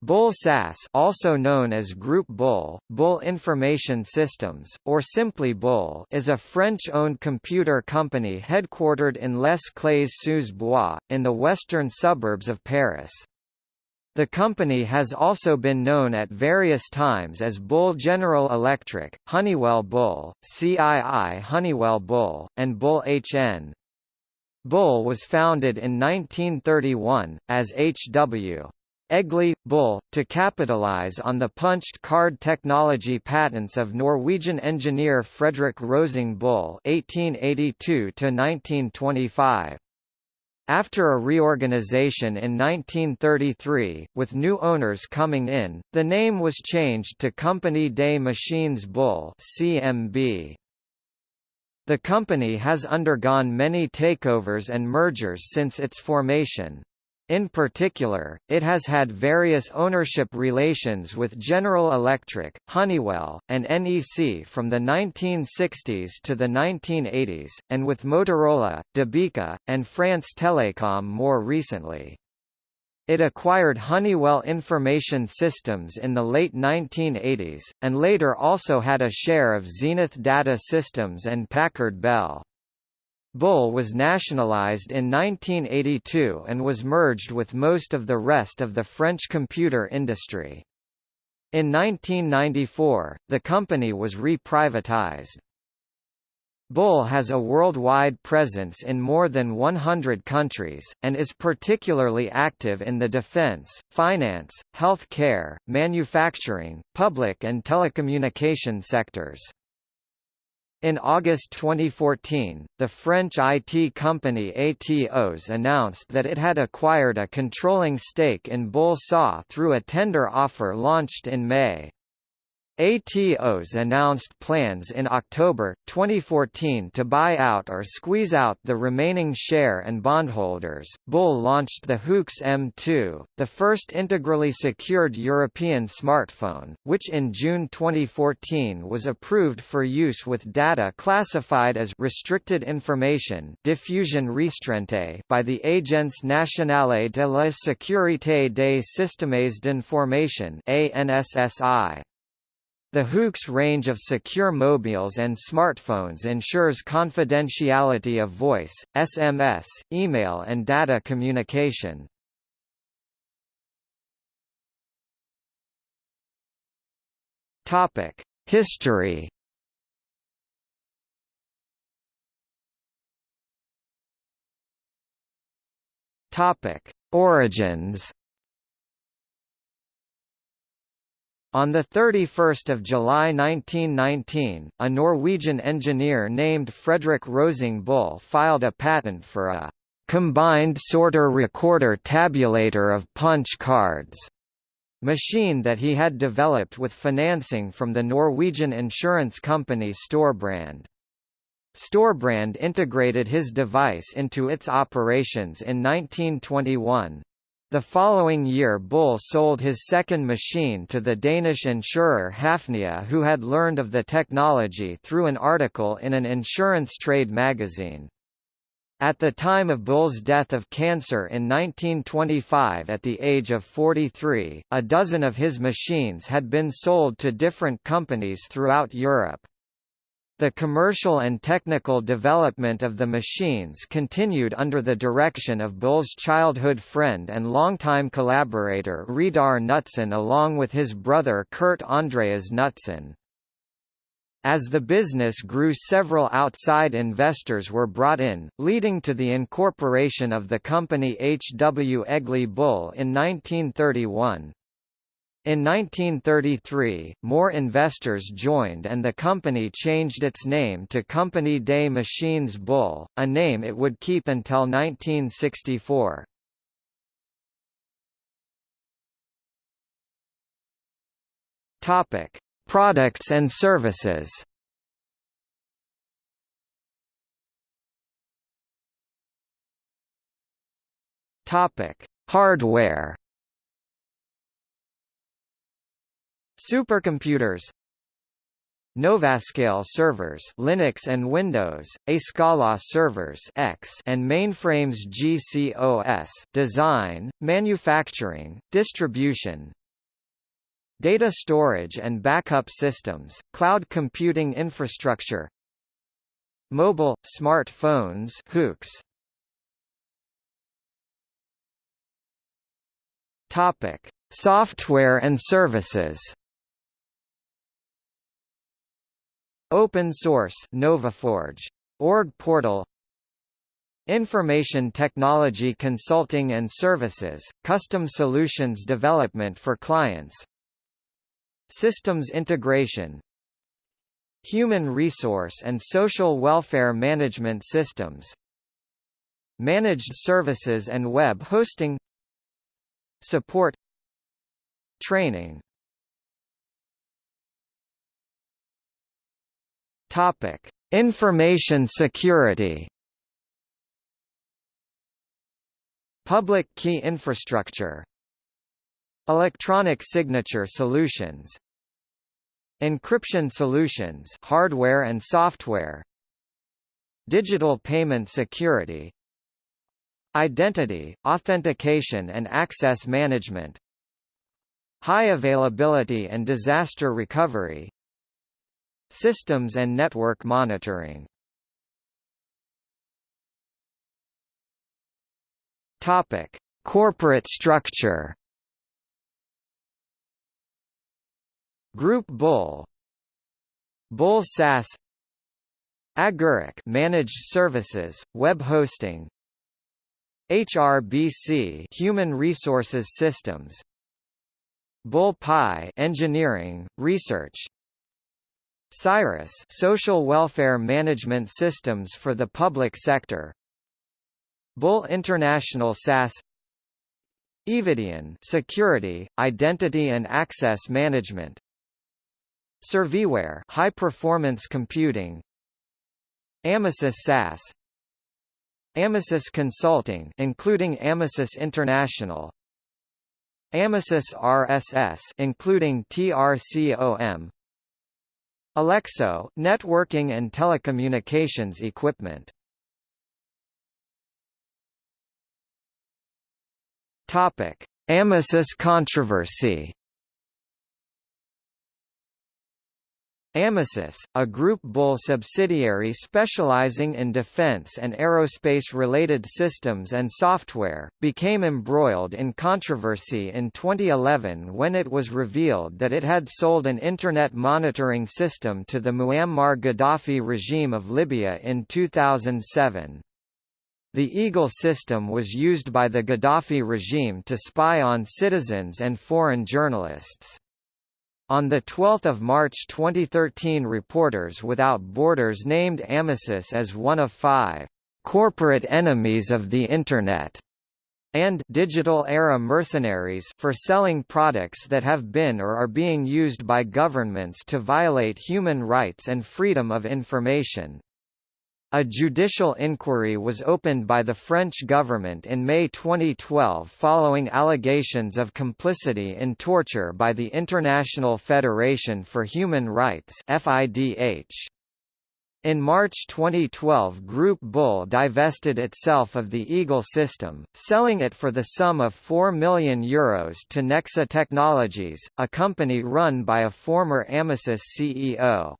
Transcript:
Bull SAS also known as Group Bull, Bull Information Systems, or simply Bull is a French-owned computer company headquartered in Les Clayes-sous-Bois, in the western suburbs of Paris. The company has also been known at various times as Bull General Electric, Honeywell Bull, CII Honeywell Bull, and Bull HN. Bull was founded in 1931, as H.W. Egli, Bull, to capitalize on the punched card technology patents of Norwegian engineer Fredrik Rosing Bull (1882–1925). After a reorganization in 1933, with new owners coming in, the name was changed to Compagnie des Machines Bull (CMB). The company has undergone many takeovers and mergers since its formation. In particular, it has had various ownership relations with General Electric, Honeywell, and NEC from the 1960s to the 1980s, and with Motorola, Debeka, and France Telecom more recently. It acquired Honeywell Information Systems in the late 1980s, and later also had a share of Zenith Data Systems and Packard Bell. Bull was nationalized in 1982 and was merged with most of the rest of the French computer industry. In 1994, the company was reprivatized. Bull has a worldwide presence in more than 100 countries, and is particularly active in the defense, finance, health care, manufacturing, public and telecommunication sectors. In August 2014, the French IT company Atos announced that it had acquired a controlling stake in Bull SA through a tender offer launched in May. Atos announced plans in October, 2014 to buy out or squeeze out the remaining share and bondholders. Bull launched the HOOX M2, the first integrally secured European smartphone, which in June 2014 was approved for use with data classified as restricted information diffusion restreinte by the Agence nationale de la sécurité des systèmes d'information ANSSI. The HOOX range of secure mobiles and smartphones ensures confidentiality of voice, SMS, email and data communication. History Origins On 31 July 1919, a Norwegian engineer named Fredrik Rosing Bull filed a patent for a «combined sorter recorder tabulator of punch cards» machine that he had developed with financing from the Norwegian insurance company Storebrand. Storebrand integrated his device into its operations in 1921, the following year Bull sold his second machine to the Danish insurer Hafnia who had learned of the technology through an article in an insurance trade magazine. At the time of Bull's death of cancer in 1925 at the age of 43, a dozen of his machines had been sold to different companies throughout Europe. The commercial and technical development of the machines continued under the direction of Bull's childhood friend and longtime collaborator Reidar Knutsen along with his brother Kurt Andreas Knutsen. As the business grew several outside investors were brought in, leading to the incorporation of the company H. W. Egli Bull in 1931. In 1933, more investors joined and the company changed its name to Compagnie des Machines Bull, a name it would keep until 1964. Topic: Products and services. Topic: Hardware. Supercomputers Novascale servers Linux and Windows, Escala servers X and mainframes GCOS design, manufacturing, distribution, data storage and backup systems, cloud computing infrastructure, mobile, smartphones HOOX. Topic: Software and services. Open source NovaForge. Org portal. Information technology consulting and services, custom solutions development for clients. Systems integration. Human resource and social welfare management systems. Managed services and web hosting. Support. Training Topic: Information security. Public key infrastructure. Electronic signature solutions. Encryption solutions, hardware and software. Digital payment security. Identity, authentication and access management. High availability and disaster recovery. Systems and network monitoring. Topic: Corporate structure. Group Bull. Bull SAS. Agarik Managed Services, Web Hosting. HRBC Human Resources Systems. Bull Pi Engineering, Research Cyrus Social Welfare Management Systems for the Public Sector. Bull International SAS Evidian Security, Identity and Access Management. Serviware High Performance Computing. Amesys SAS Amesys Consulting including Amesys International. Amesys RSS including TRCOM Elexo, networking and telecommunications equipment. Topic: Amesys controversy. Amesys, a Group Bull subsidiary specializing in defense and aerospace-related systems and software, became embroiled in controversy in 2011 when it was revealed that it had sold an Internet monitoring system to the Muammar Gaddafi regime of Libya in 2007. The Eagle system was used by the Gaddafi regime to spy on citizens and foreign journalists. On 12 March 2013 Reporters Without Borders named Amesys as one of five «corporate enemies of the Internet» and digital era mercenaries for selling products that have been or are being used by governments to violate human rights and freedom of information. A judicial inquiry was opened by the French government in May 2012 following allegations of complicity in torture by the International Federation for Human Rights. In March 2012 Group Bull divested itself of the Eagle system, selling it for the sum of €4 million Euros to Nexa Technologies, a company run by a former Amesys CEO.